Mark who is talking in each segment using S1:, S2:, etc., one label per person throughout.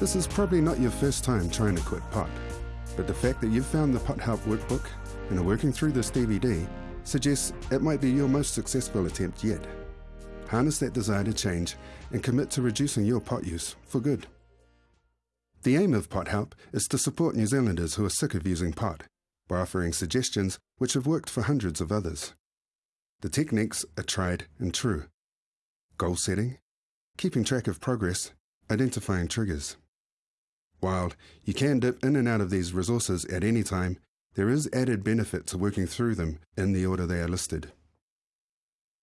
S1: This is probably not your first time trying to quit pot, but the fact that you've found the Pot Help workbook and are working through this DVD suggests it might be your most successful attempt yet. Harness that desire to change and commit to reducing your pot use for good. The aim of Pot Help is to support New Zealanders who are sick of using pot by offering suggestions which have worked for hundreds of others. The techniques are tried and true. Goal setting, keeping track of progress, identifying triggers. While you can dip in and out of these resources at any time, there is added benefit to working through them in the order they are listed.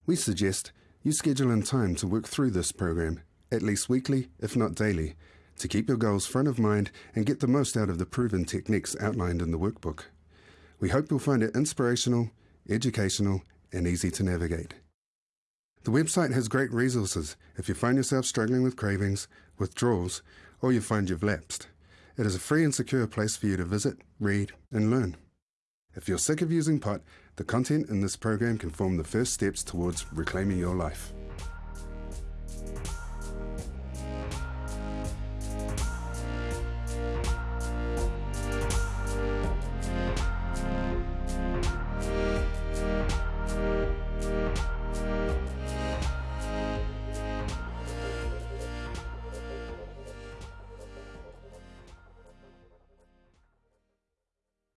S1: We suggest you schedule in time to work through this program, at least weekly, if not daily, to keep your goals front of mind and get the most out of the proven techniques outlined in the workbook. We hope you'll find it inspirational, educational, and easy to navigate. The website has great resources if you find yourself struggling with cravings, withdrawals, or you find you've lapsed. It is a free and secure place for you to visit, read, and learn. If you're sick of using pot, the content in this program can form the first steps towards reclaiming your life.